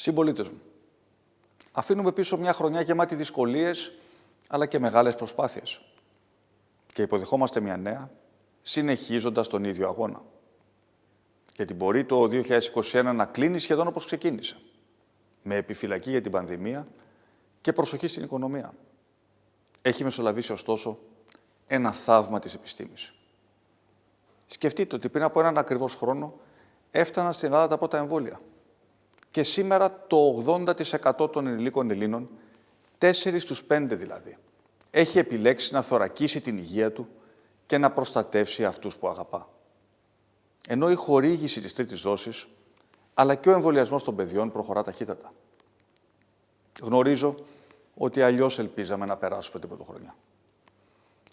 Συμπολίτες μου, αφήνουμε πίσω μια χρονιά γεμάτη δυσκολίες αλλά και μεγάλες προσπάθειες. Και υποδεχόμαστε μια νέα, συνεχίζοντας τον ίδιο αγώνα. Γιατί μπορεί το 2021 να κλείνει σχεδόν όπως ξεκίνησε. Με επιφυλακή για την πανδημία και προσοχή στην οικονομία. Έχει μεσολαβήσει ωστόσο ένα θαύμα της επιστήμης. Σκεφτείτε ότι πριν από έναν ακριβώς χρόνο έφταναν στην Ελλάδα τα πρώτα εμβόλια. Και σήμερα το 80% των ενηλίκων Ελλήνων, 4 στους 5 δηλαδή, έχει επιλέξει να θωρακίσει την υγεία του και να προστατεύσει αυτούς που αγαπά. Ενώ η χορήγηση της τρίτης δόσης, αλλά και ο εμβολιασμός των παιδιών προχωρά ταχύτατα. Γνωρίζω ότι αλλιώς ελπίζαμε να περάσουμε την πρωτοχρονιά.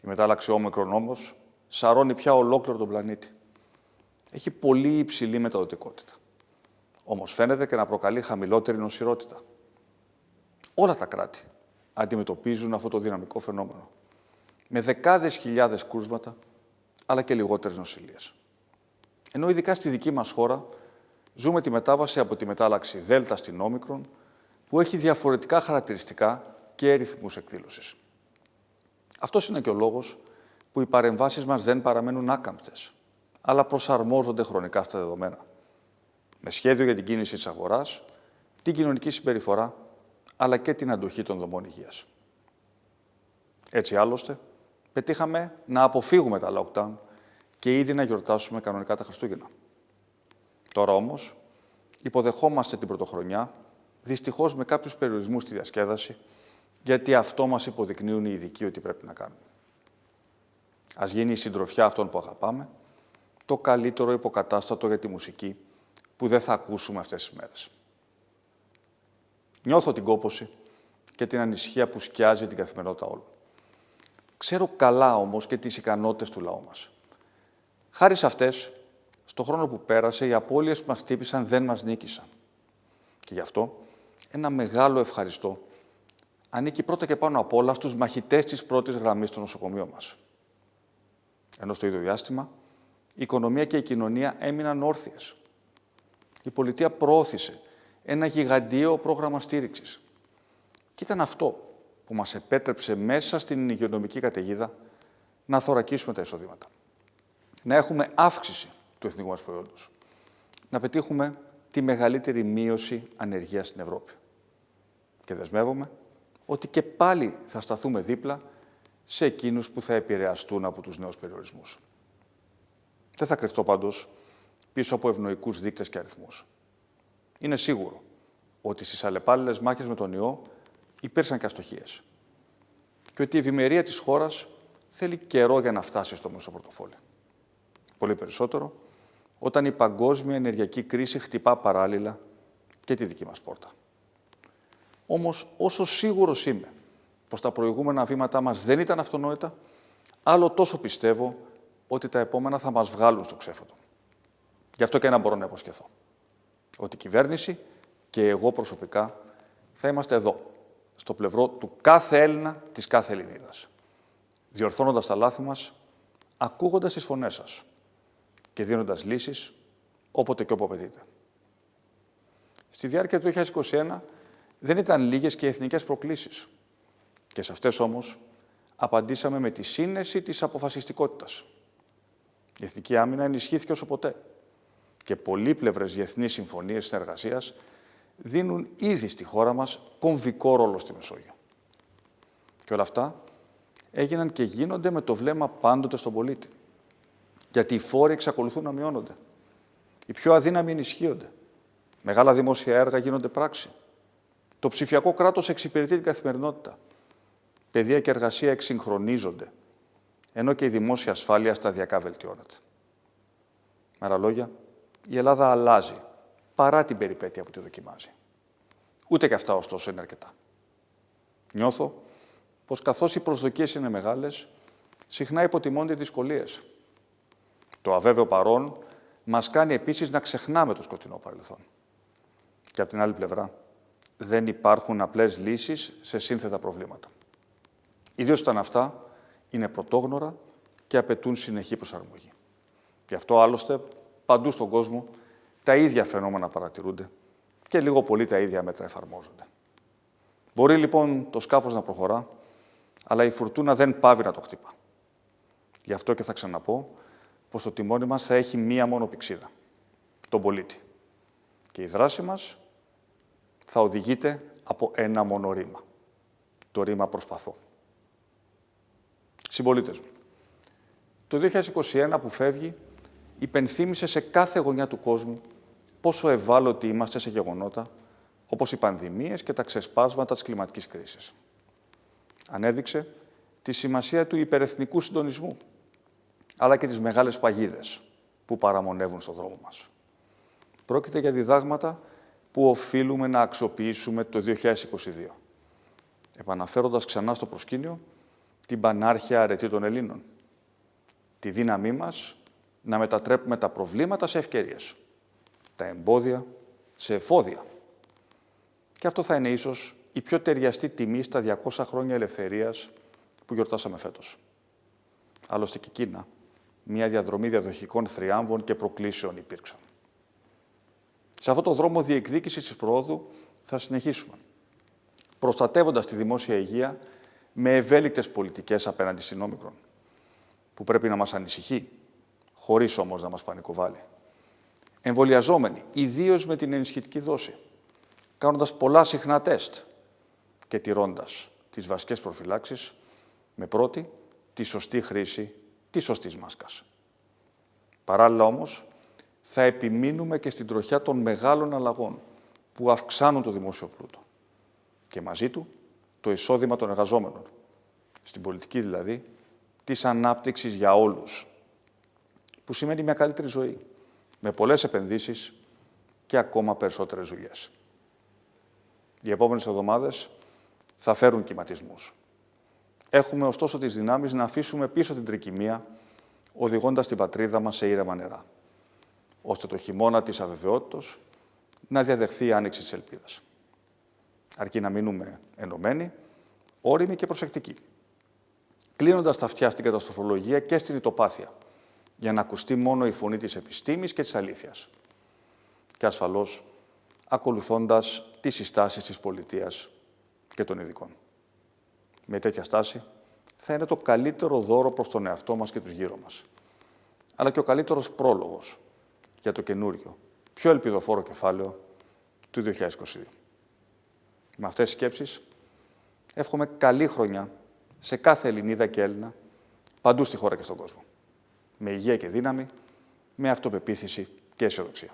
Η μετάλλαξη όμικρον όμως σαρώνει πια ολόκληρο τον πλανήτη. Έχει πολύ υψηλή μεταδοτικότητα. Όμως φαίνεται και να προκαλεί χαμηλότερη νοσηρότητα. Όλα τα κράτη αντιμετωπίζουν αυτό το δυναμικό φαινόμενο. Με δεκάδες χιλιάδες κρούσματα, αλλά και λιγότερες νοσηλίες. Ενώ ειδικά στη δική μας χώρα ζούμε τη μετάβαση από τη μετάλλαξη Δέλτα στην Όμικρον, που έχει διαφορετικά χαρακτηριστικά και ρυθμούς εκδήλωσης. Αυτός είναι και ο λόγος που οι παρεμβάσεις μας δεν παραμένουν άκαμπτες, αλλά προσαρμόζονται χρονικά στα δεδομένα. Με σχέδιο για την κίνηση της αγοράς, την κοινωνική συμπεριφορά, αλλά και την αντοχή των δομών υγείας. Έτσι άλλωστε, πετύχαμε να αποφύγουμε τα lockdown και ήδη να γιορτάσουμε κανονικά τα Χριστούγεννα. Τώρα όμως, υποδεχόμαστε την πρωτοχρονιά, δυστυχώς με κάποιους περιορισμούς στη διασκέδαση, γιατί αυτό μας υποδεικνύουν οι ειδικοί ότι πρέπει να κάνουμε. Ας γίνει η συντροφιά αυτών που αγαπάμε, το καλύτερο υποκατάστατο για τη μουσική που δεν θα ακούσουμε αυτές τις μέρες. Νιώθω την κόποση και την ανησυχία που σκιάζει την καθημερινότητα όλων. Ξέρω καλά όμως και τις ικανότητες του λαού μας. Χάρη σε αυτές, στο χρόνο που πέρασε, οι απώλειες που μας τύπησαν δεν μας νίκησαν. Και γι' αυτό, ένα μεγάλο ευχαριστώ ανήκει πρώτα και πάνω απ' όλα στους μαχητές της πρώτης γραμμής στο νοσοκομείο μας. Ενώ στο ίδιο διάστημα, η οικονομία και η κοινωνία έμειναν όρθιες. Η πολιτεία προώθησε ένα γιγαντιαίο πρόγραμμα στήριξης. Και ήταν αυτό που μας επέτρεψε μέσα στην υγειονομική καταιγίδα να θωρακίσουμε τα εισοδήματα. Να έχουμε αύξηση του εθνικού μας προϊόντος. Να πετύχουμε τη μεγαλύτερη μείωση ανεργίας στην Ευρώπη. Και δεσμεύομαι ότι και πάλι θα σταθούμε δίπλα σε εκείνους που θα επηρεαστούν από τους νέους περιορισμούς. Δεν θα κρυφτώ πάντως πίσω από ευνοϊκούς δείκτες και αριθμούς. Είναι σίγουρο ότι στις αλλεπάλληλες μάχες με τον ιό υπήρξαν και αστοχίες και ότι η ευημερία της χώρας θέλει καιρό για να φτάσει στο μέσο πορτοφόλι. Πολύ περισσότερο όταν η παγκόσμια ενεργειακή κρίση χτυπά παράλληλα και τη δική μας πόρτα. Όμως, όσο σίγουρος είμαι πως τα προηγούμενα βήματά μας δεν ήταν αυτονόητα, άλλο τόσο πιστεύω ότι τα επόμενα θα μας βγάλουν στο ξέφωτο. Γι' αυτό και ένα μπορώ να υποσχεθώ. Ότι η κυβέρνηση και εγώ προσωπικά θα είμαστε εδώ, στο πλευρό του κάθε Έλληνα, της κάθε Ελληνίδας. Διορθώνοντας τα λάθη μας, ακούγοντας τις φωνές σας και δίνοντας λύσεις όποτε και όπου απαιτείται. Στη διάρκεια του 2021 δεν ήταν λίγες και οι εθνικές προκλήσεις. Και σε αυτές όμως απαντήσαμε με τη σύνεση της αποφασιστικότητας. Η εθνική άμυνα ενισχύθηκε όσο ποτέ και πολύπλευρες διεθνείς συμφωνίες συνεργασίας δίνουν ήδη στη χώρα μας κομβικό ρόλο στη Μεσόγειο. Και όλα αυτά έγιναν και γίνονται με το βλέμμα πάντοτε στον πολίτη. Γιατί οι φόροι εξακολουθούν να μειώνονται. Οι πιο αδύναμοι ενισχύονται. Μεγάλα δημόσια έργα γίνονται πράξη. Το ψηφιακό κράτος εξυπηρετεί την καθημερινότητα. Παιδεία και εργασία εξυγχρονίζονται, ενώ και η δημόσια ασφάλεια σταδιακά βελτιώνεται. Με άλλα λόγια, η Ελλάδα αλλάζει, παρά την περιπέτεια που τη δοκιμάζει. Ούτε και αυτά, ωστόσο, είναι αρκετά. Νιώθω πως καθώς οι προσδοκίες είναι μεγάλες, συχνά υποτιμώνται οι δυσκολίες. Το αβέβαιο παρόν μας κάνει επίσης να ξεχνάμε το σκοτεινό παρελθόν. Και από την άλλη πλευρά, δεν υπάρχουν απλές λύσεις σε σύνθετα προβλήματα. Ιδίως όταν αυτά είναι πρωτόγνωρα και απαιτούν συνεχή προσαρμογή. Γι' αυτό άλλωστε παντού στον κόσμο τα ίδια φαινόμενα παρατηρούνται και λίγο πολύ τα ίδια μέτρα εφαρμόζονται. Μπορεί λοιπόν το σκάφος να προχωρά, αλλά η φουρτούνα δεν πάβει να το χτύπα. Γι' αυτό και θα ξαναπώ πως το τιμόνι μας θα έχει μία μόνο πηξίδα, τον πολίτη. Και η δράση μας θα οδηγείται από ένα μόνο ρήμα. Το ρήμα προσπαθώ. Συμπολίτες μου, το 2021 που φεύγει υπενθύμησε σε κάθε γωνιά του κόσμου πόσο ευάλωτοι είμαστε σε γεγονότα όπως οι πανδημίες και τα ξεσπάσματα της κλιματικής κρίσης. Ανέδειξε τη σημασία του υπερεθνικού συντονισμού, αλλά και τις μεγάλες παγίδες που παραμονεύουν στον δρόμο μας. Πρόκειται για διδάγματα που οφείλουμε να αξιοποιήσουμε το 2022, επαναφέροντας ξανά στο προσκήνιο την πανάρχια αρετή των Ελλήνων, τη δύναμή μας να μετατρέπουμε τα προβλήματα σε ευκαιρίες, τα εμπόδια σε εφόδια. Και αυτό θα είναι ίσως η πιο ταιριαστή τιμή στα 200 χρόνια ελευθερίας που γιορτάσαμε φέτος. Άλλωστε και εκείνα, μια διαδρομή διαδοχικών θριάμβων και προκλήσεων υπήρξαν. Σε αυτό το δρόμο διεκδίκησης της προόδου θα συνεχίσουμε, προστατεύοντας τη δημόσια υγεία με ευέλικτες πολιτικές απέναντι στην όμικρον, που πρέπει να μας ανησυχεί, χωρίς όμως να μας πανικοβάλει. Εμβολιαζόμενοι, ιδίως με την ενισχυτική δόση, κάνοντας πολλά συχνά τεστ και τηρώντας τις βασικές προφυλάξεις, με πρώτη τη σωστή χρήση της σωστής μάσκας. Παράλληλα όμως, θα επιμείνουμε και στην τροχιά των μεγάλων αλλαγών που αυξάνουν το δημόσιο πλούτο και μαζί του το εισόδημα των εργαζόμενων, στην πολιτική δηλαδή, της ανάπτυξης για όλους, που σημαίνει μια καλύτερη ζωή, με πολλές επενδύσεις και ακόμα περισσότερες δουλειές. Οι επόμενες εβδομάδες θα φέρουν κυματισμούς. Έχουμε ωστόσο τις δυνάμεις να αφήσουμε πίσω την τρικυμία, οδηγώντας την πατρίδα μας σε ήρεμα νερά, ώστε το χειμώνα της αβεβαιότητος να διαδεχθεί η άνοιξη της ελπίδας. Αρκεί να μείνουμε ενωμένοι, όριμοι και προσεκτικοί, κλείνοντας τα αυτιά στην καταστροφολογία και στην ητοπάθεια, για να ακουστεί μόνο η φωνή της επιστήμης και της αλήθειας. Και ασφαλώς, ακολουθώντας τις συστάσεις της πολιτείας και των ειδικών. Με τέτοια στάση, θα είναι το καλύτερο δώρο προς τον εαυτό μας και τους γύρω μας. Αλλά και ο καλύτερος πρόλογος για το καινούριο, πιο ελπιδοφόρο κεφάλαιο του 2022. Με αυτές τις σκέψεις, εύχομαι καλή χρονιά σε κάθε Ελληνίδα και Έλληνα, παντού στη χώρα και στον κόσμο. Με υγεία και δύναμη, με αυτοπεποίθηση και αισιοδοξία.